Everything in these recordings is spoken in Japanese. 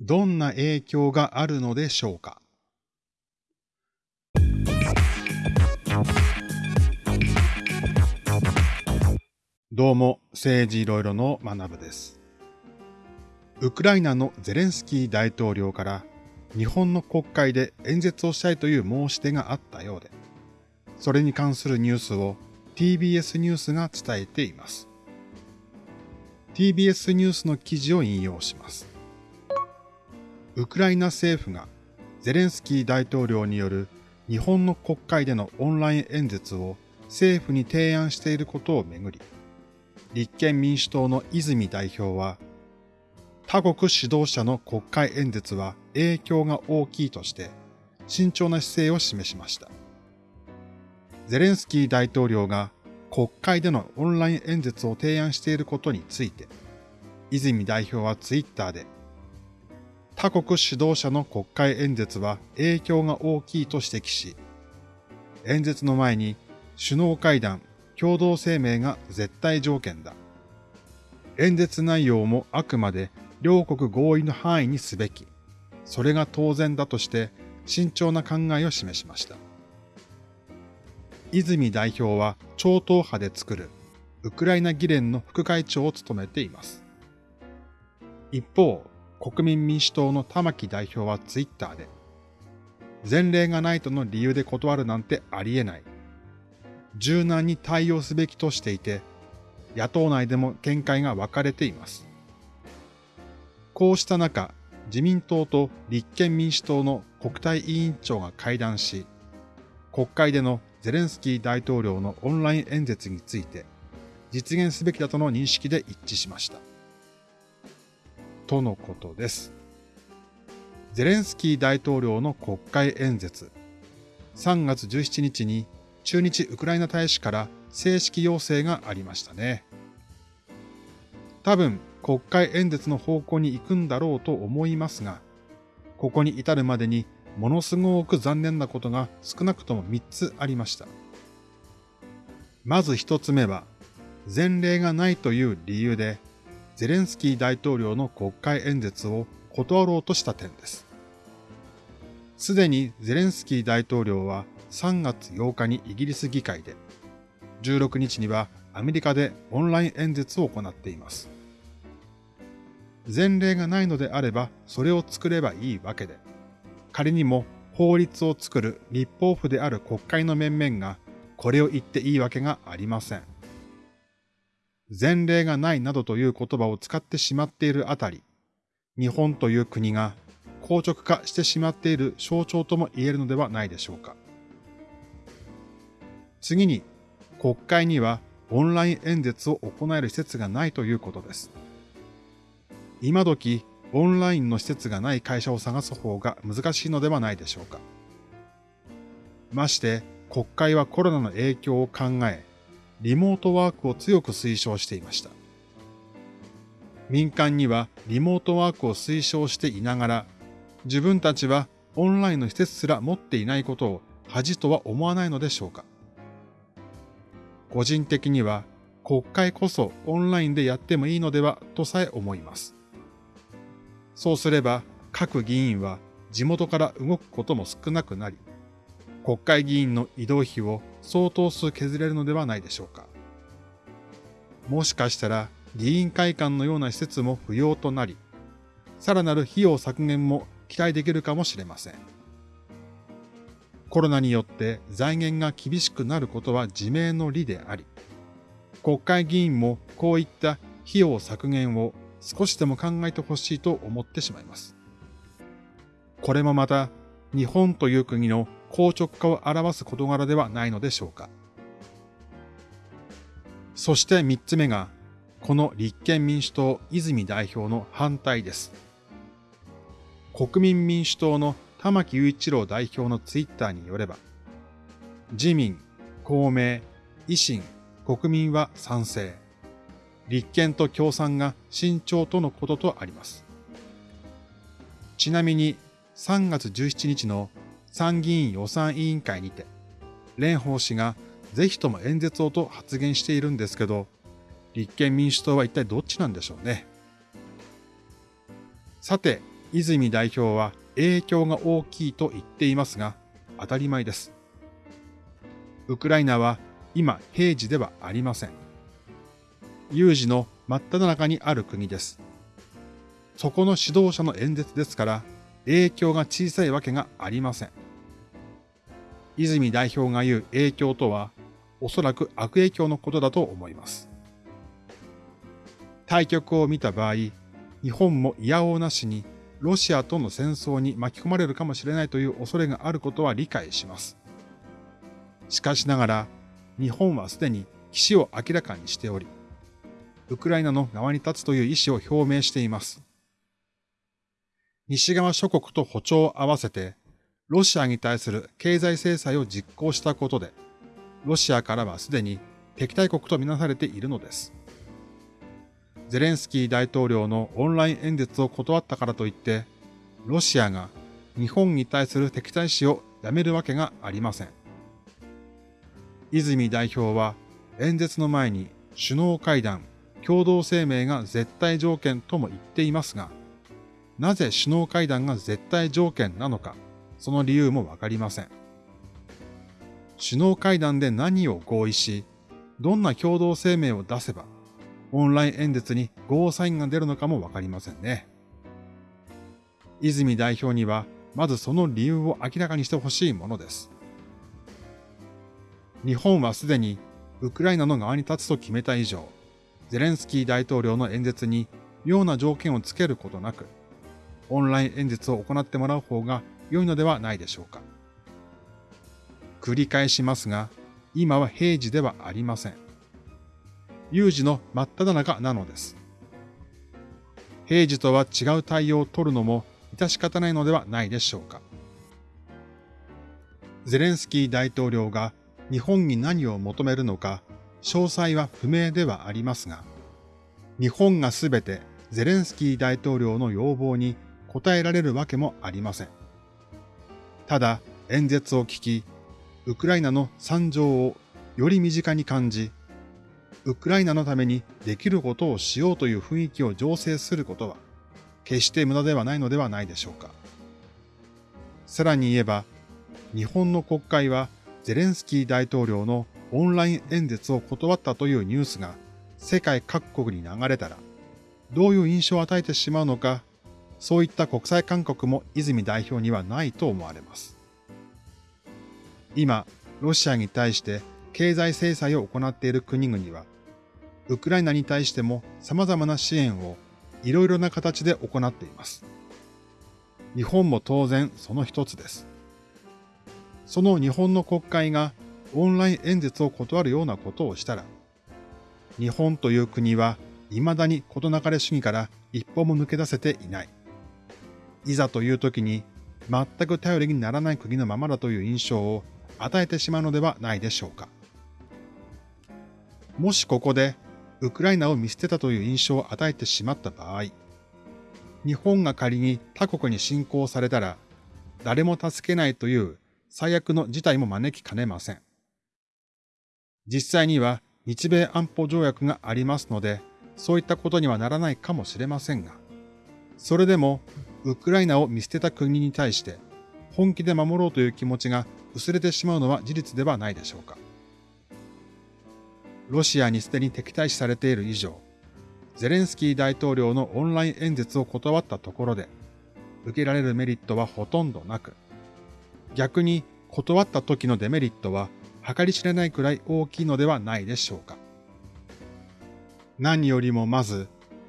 どんな影響があるのでしょうか？どうも、政治いろいろの学部です。ウクライナのゼレンスキー大統領から日本の国会で演説をしたいという申し出があったようで、それに関するニュースを TBS ニュースが伝えています。TBS ニュースの記事を引用します。ウクライナ政府がゼレンスキー大統領による日本の国会でのオンライン演説を政府に提案していることをめぐり、立憲民主党の泉代表は、他国指導者の国会演説は影響が大きいとして慎重な姿勢を示しました。ゼレンスキー大統領が国会でのオンライン演説を提案していることについて、泉代表はツイッターで、他国指導者の国会演説は影響が大きいと指摘し、演説の前に首脳会談、共同声明が絶対条件だ。演説内容もあくまで両国合意の範囲にすべき。それが当然だとして慎重な考えを示しました。泉代表は超党派で作るウクライナ議連の副会長を務めています。一方、国民民主党の玉木代表はツイッターで、前例がないとの理由で断るなんてありえない。柔軟に対応すべきとしていて、野党内でも見解が分かれています。こうした中、自民党と立憲民主党の国対委員長が会談し、国会でのゼレンスキー大統領のオンライン演説について実現すべきだとの認識で一致しました。とのことです。ゼレンスキー大統領の国会演説、3月17日に駐日ウクライナ大使から正式要請がありましたね。多分国会演説の方向に行くんだろうと思いますが、ここに至るまでにものすごく残念なことが少なくとも3つありました。まず1つ目は、前例がないという理由で、ゼレンスキー大統領の国会演説を断ろうとした点です。すでにゼレンスキー大統領は3月8日にイギリス議会で、16日にはアメリカでオンライン演説を行っています。前例がないのであれば、それを作ればいいわけで、仮にも法律を作る立法府である国会の面々がこれを言っていいわけがありません。前例がないなどという言葉を使ってしまっているあたり、日本という国が硬直化してしまっている象徴とも言えるのではないでしょうか。次に、国会にはオンライン演説を行える施設がないということです。今時、オンラインの施設がない会社を探す方が難しいのではないでしょうか。まして、国会はコロナの影響を考え、リモートワークを強く推奨していました。民間にはリモートワークを推奨していながら、自分たちはオンラインの施設すら持っていないことを恥とは思わないのでしょうか。個人的には国会こそオンラインでやってもいいのではとさえ思います。そうすれば各議員は地元から動くことも少なくなり、国会議員の移動費を相当数削れるのではないでしょうか。もしかしたら議員会館のような施設も不要となり、さらなる費用削減も期待できるかもしれません。コロナによって財源が厳しくなることは自明の理であり、国会議員もこういった費用削減を少しでも考えてほしいと思ってしまいます。これもまた日本という国の硬直化を表す事柄ではないのでしょうか。そして三つ目が、この立憲民主党泉代表の反対です。国民民主党の玉木雄一郎代表のツイッターによれば、自民、公明、維新、国民は賛成。立憲と共産が慎重とのこととあります。ちなみに3月17日の参議院予算委員会にて、蓮舫氏がぜひとも演説をと発言しているんですけど、立憲民主党は一体どっちなんでしょうね。さて、泉代表は影響が大きいと言っていますが、当たり前です。ウクライナは今平時ではありません。有事の真っ只中にある国です。そこの指導者の演説ですから、影響が小さいわけがありません。泉代表が言う影響とは、おそらく悪影響のことだと思います。対局を見た場合、日本も嫌おうなしにロシアとの戦争に巻き込まれるかもしれないという恐れがあることは理解します。しかしながら、日本はすでに岸を明らかにしており、ウクライナの側に立つという意思を表明しています。西側諸国と歩調を合わせて、ロシアに対する経済制裁を実行したことで、ロシアからはすでに敵対国とみなされているのです。ゼレンスキー大統領のオンライン演説を断ったからといって、ロシアが日本に対する敵対視をやめるわけがありません。泉代表は演説の前に首脳会談、共同声明が絶対条件とも言っていますが、なぜ首脳会談が絶対条件なのか、その理由もわかりません。首脳会談で何を合意し、どんな共同声明を出せば、オンライン演説にゴーサインが出るのかもわかりませんね。泉代表には、まずその理由を明らかにしてほしいものです。日本はすでにウクライナの側に立つと決めた以上、ゼレンスキー大統領の演説に妙な条件をつけることなく、オンライン演説を行ってもらう方が良いのではないでしょうか。繰り返しますが、今は平時ではありません。有事の真っ只中なのです。平時とは違う対応を取るのも致し方ないのではないでしょうか。ゼレンスキー大統領が日本に何を求めるのか、詳細は不明ではありますが、日本がすべてゼレンスキー大統領の要望に応えられるわけもありません。ただ、演説を聞き、ウクライナの惨状をより身近に感じ、ウクライナのためにできることをしようという雰囲気を醸成することは、決して無駄ではないのではないでしょうか。さらに言えば、日本の国会はゼレンスキー大統領のオンライン演説を断ったというニュースが世界各国に流れたら、どういう印象を与えてしまうのか、そういった国際勧告も泉代表にはないと思われます。今、ロシアに対して経済制裁を行っている国々は、ウクライナに対しても様々な支援をいろいろな形で行っています。日本も当然その一つです。その日本の国会がオンライン演説を断るようなことをしたら、日本という国は未だに事なかれ主義から一歩も抜け出せていない。いざという時に全く頼りにならない国のままだという印象を与えてしまうのではないでしょうか。もしここでウクライナを見捨てたという印象を与えてしまった場合、日本が仮に他国に侵攻されたら、誰も助けないという最悪の事態も招きかねません。実際には日米安保条約がありますので、そういったことにはならないかもしれませんが、それでもウクライナを見捨てた国に対して本気で守ろうという気持ちが薄れてしまうのは事実ではないでしょうか。ロシアにすでに敵対視されている以上、ゼレンスキー大統領のオンライン演説を断ったところで、受けられるメリットはほとんどなく、逆に断った時のデメリットは計り知れないくらい大きいのではないでしょうか。何よりもまず、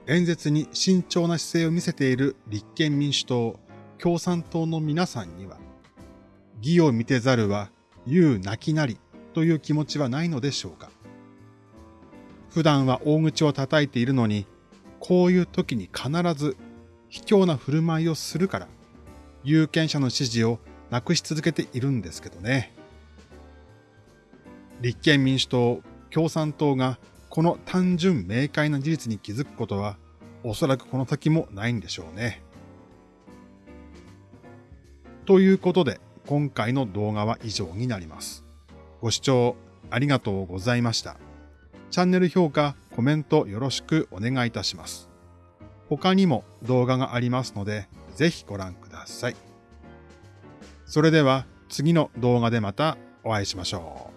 演説に慎重な姿勢を見せている立憲民主党、共産党の皆さんには、義を見てざるは言うなきなりという気持ちはないのでしょうか。普段は大口を叩いているのに、こういう時に必ず卑怯な振る舞いをするから、有権者の支持をなくし続けているんですけどね。立憲民主党、共産党がこの単純明快な事実に気づくことは、おそらくこの先もないんでしょうね。ということで、今回の動画は以上になります。ご視聴ありがとうございました。チャンネル評価、コメントよろしくお願いいたします。他にも動画がありますので、ぜひご覧ください。それでは次の動画でまたお会いしましょう。